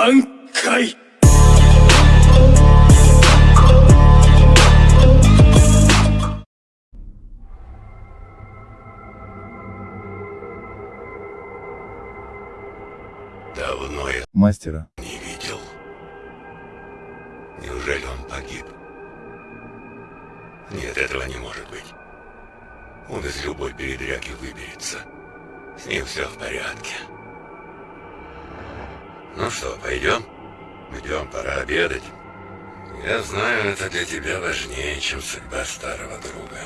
挽回 Давно я Мастера. не видел. Неужели он погиб? Нет, этого не может быть. Он из любой передряги выберется. С ним все в порядке. Ну что, пойдем? Идем, пора обедать. Я знаю, это для тебя важнее, чем судьба старого друга.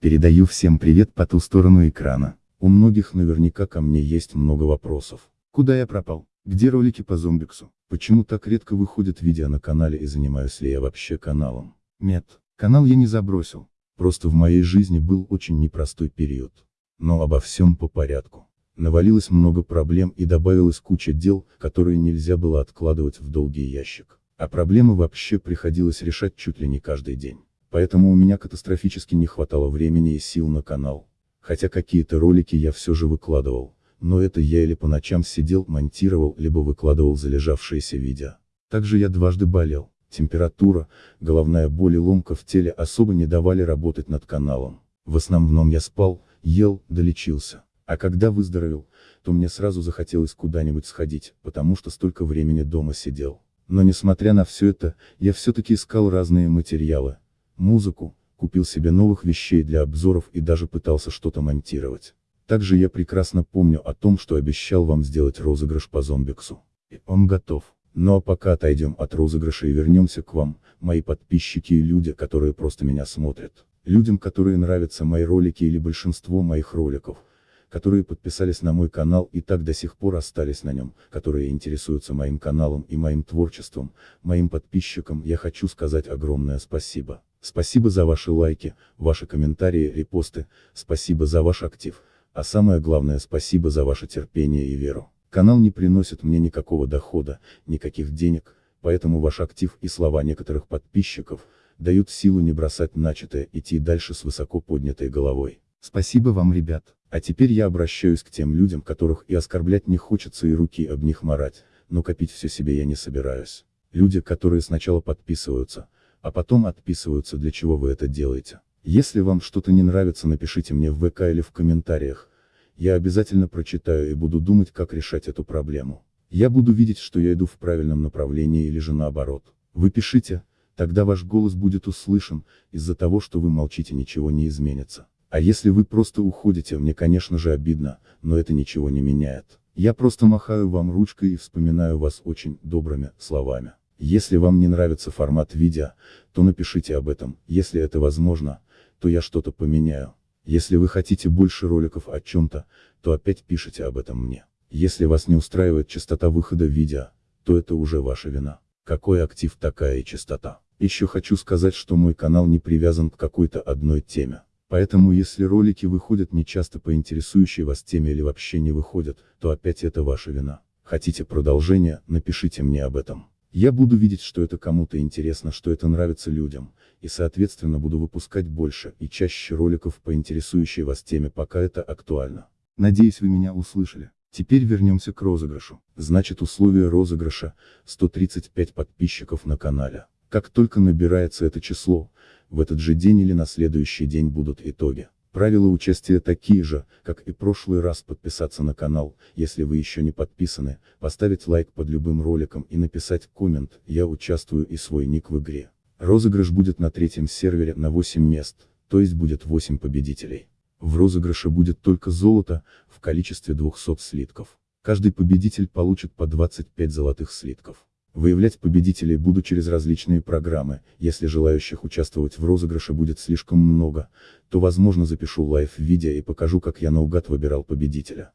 Передаю всем привет по ту сторону экрана. У многих наверняка ко мне есть много вопросов. Куда я пропал? Где ролики по зомбиксу? Почему так редко выходят видео на канале и занимаюсь ли я вообще каналом? Нет, канал я не забросил. Просто в моей жизни был очень непростой период. Но обо всем по порядку. Навалилось много проблем и добавилась куча дел, которые нельзя было откладывать в долгий ящик. А проблемы вообще приходилось решать чуть ли не каждый день. Поэтому у меня катастрофически не хватало времени и сил на канал. Хотя какие-то ролики я все же выкладывал, но это я или по ночам сидел, монтировал, либо выкладывал залежавшиеся видео. Также я дважды болел. Температура, головная боль и ломка в теле особо не давали работать над каналом. В основном я спал, ел, долечился. А когда выздоровел, то мне сразу захотелось куда-нибудь сходить, потому что столько времени дома сидел. Но несмотря на все это, я все-таки искал разные материалы, музыку, купил себе новых вещей для обзоров и даже пытался что-то монтировать. Также я прекрасно помню о том, что обещал вам сделать розыгрыш по зомбиксу. И он готов. Ну а пока отойдем от розыгрыша и вернемся к вам, мои подписчики и люди, которые просто меня смотрят. Людям, которые нравятся мои ролики или большинство моих роликов, которые подписались на мой канал и так до сих пор остались на нем, которые интересуются моим каналом и моим творчеством, моим подписчикам я хочу сказать огромное спасибо. Спасибо за ваши лайки, ваши комментарии, репосты, спасибо за ваш актив, а самое главное спасибо за ваше терпение и веру. Канал не приносит мне никакого дохода, никаких денег, поэтому ваш актив и слова некоторых подписчиков, дают силу не бросать начатое, идти дальше с высоко поднятой головой. Спасибо вам, ребят. А теперь я обращаюсь к тем людям, которых и оскорблять не хочется и руки об них марать, но копить все себе я не собираюсь. Люди, которые сначала подписываются, а потом отписываются, для чего вы это делаете. Если вам что-то не нравится, напишите мне в ВК или в комментариях. Я обязательно прочитаю и буду думать, как решать эту проблему. Я буду видеть, что я иду в правильном направлении или же наоборот. Вы пишите, тогда ваш голос будет услышан, из-за того, что вы молчите ничего не изменится. А если вы просто уходите, мне конечно же обидно, но это ничего не меняет. Я просто махаю вам ручкой и вспоминаю вас очень добрыми словами. Если вам не нравится формат видео, то напишите об этом, если это возможно, то я что-то поменяю. Если вы хотите больше роликов о чем-то, то опять пишите об этом мне. Если вас не устраивает частота выхода видео, то это уже ваша вина. Какой актив такая и частота. Еще хочу сказать, что мой канал не привязан к какой-то одной теме. Поэтому если ролики выходят не часто по интересующей вас теме или вообще не выходят, то опять это ваша вина. Хотите продолжение, напишите мне об этом. Я буду видеть, что это кому-то интересно, что это нравится людям, и соответственно буду выпускать больше и чаще роликов по интересующей вас теме, пока это актуально. Надеюсь вы меня услышали. Теперь вернемся к розыгрышу. Значит условие розыгрыша, 135 подписчиков на канале. Как только набирается это число, в этот же день или на следующий день будут итоги. Правила участия такие же, как и прошлый раз подписаться на канал, если вы еще не подписаны, поставить лайк под любым роликом и написать коммент, я участвую и свой ник в игре. Розыгрыш будет на третьем сервере на 8 мест, то есть будет 8 победителей. В розыгрыше будет только золото, в количестве 200 слитков. Каждый победитель получит по 25 золотых слитков. Выявлять победителей буду через различные программы, если желающих участвовать в розыгрыше будет слишком много, то возможно запишу лайв-видео и покажу как я наугад выбирал победителя.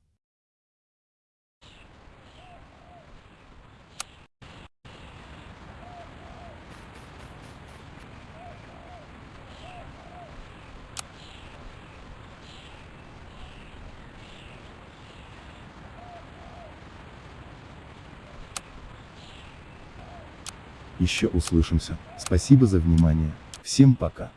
Еще услышимся. Спасибо за внимание. Всем пока.